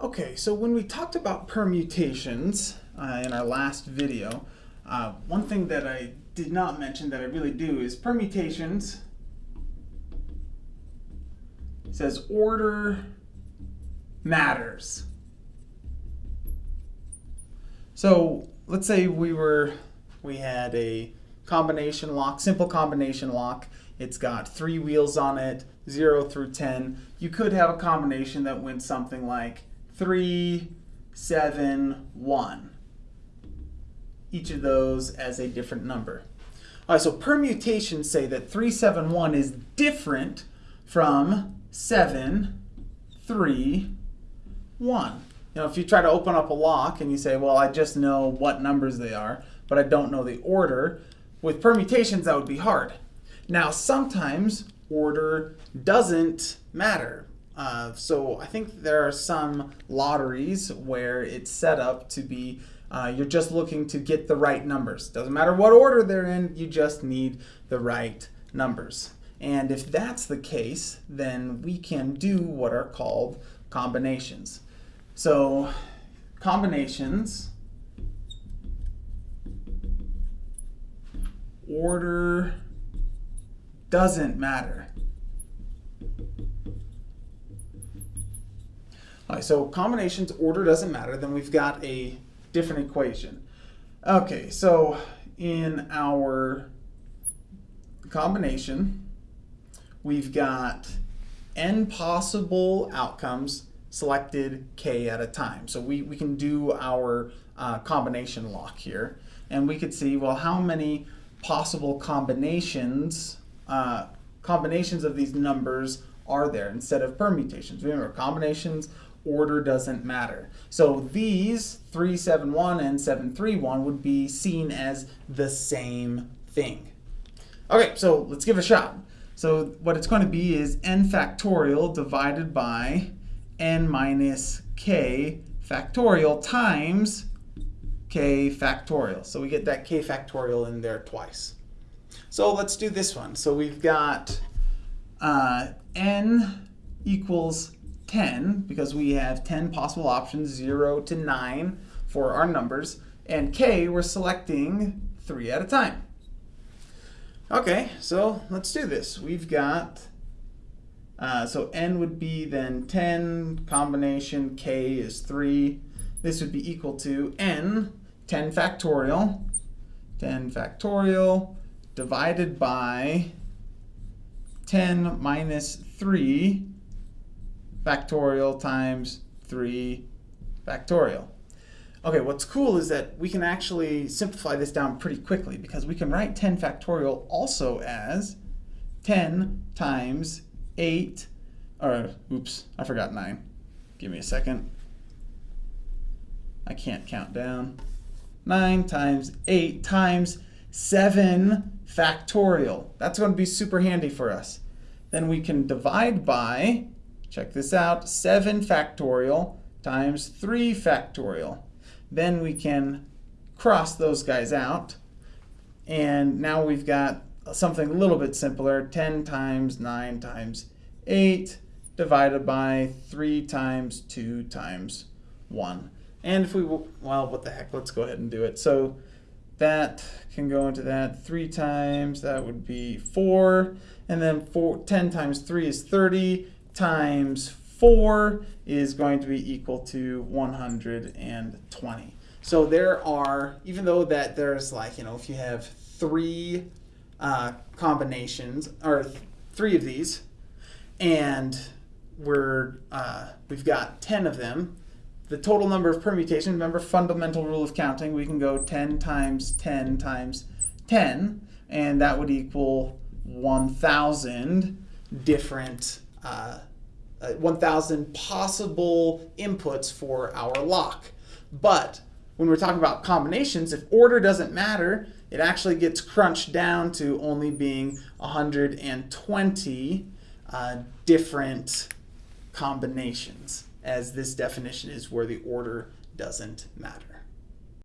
Okay, so when we talked about permutations uh, in our last video, uh, one thing that I did not mention that I really do is permutations says order matters. So let's say we were we had a combination lock, simple combination lock. It's got three wheels on it, 0 through 10. You could have a combination that went something like 3, 7, 1. Each of those as a different number. All right, so permutations say that 371 is different from 7, 3, 1. You know, if you try to open up a lock and you say, well, I just know what numbers they are, but I don't know the order, with permutations that would be hard. Now, sometimes order doesn't matter. Uh, so I think there are some lotteries where it's set up to be uh, you're just looking to get the right numbers. Doesn't matter what order they're in, you just need the right numbers. And if that's the case, then we can do what are called combinations. So combinations, order doesn't matter. So combinations order doesn't matter. Then we've got a different equation. Okay, so in our combination, we've got n possible outcomes selected k at a time. So we, we can do our uh, combination lock here. And we could see, well, how many possible combinations, uh, combinations of these numbers are there instead of permutations. Remember, combinations order doesn't matter. So these 371 and 731 would be seen as the same thing. Okay, so let's give it a shot. So what it's going to be is n factorial divided by n minus k factorial times k factorial. So we get that k factorial in there twice. So let's do this one. So we've got uh, n equals 10 because we have 10 possible options, 0 to 9 for our numbers. And k, we're selecting 3 at a time. Okay, so let's do this. We've got, uh, so n would be then 10, combination k is 3. This would be equal to n, 10 factorial, 10 factorial divided by 10 minus 3 factorial times 3 factorial. Okay, what's cool is that we can actually simplify this down pretty quickly because we can write 10 factorial also as 10 times 8, or oops, I forgot 9. Give me a second. I can't count down. 9 times 8 times 7 factorial. That's going to be super handy for us. Then we can divide by Check this out, 7 factorial times 3 factorial. Then we can cross those guys out. And now we've got something a little bit simpler, 10 times 9 times 8 divided by 3 times 2 times 1. And if we, well, what the heck, let's go ahead and do it. So that can go into that 3 times, that would be 4. And then four, 10 times 3 is 30 times 4 is going to be equal to 120. So there are, even though that there's like, you know, if you have three uh, combinations, or th three of these, and we're, uh, we've got 10 of them, the total number of permutations, remember fundamental rule of counting, we can go 10 times 10 times 10, and that would equal 1,000 different uh, uh, 1,000 possible inputs for our lock. But when we're talking about combinations, if order doesn't matter, it actually gets crunched down to only being 120 uh, different combinations, as this definition is where the order doesn't matter.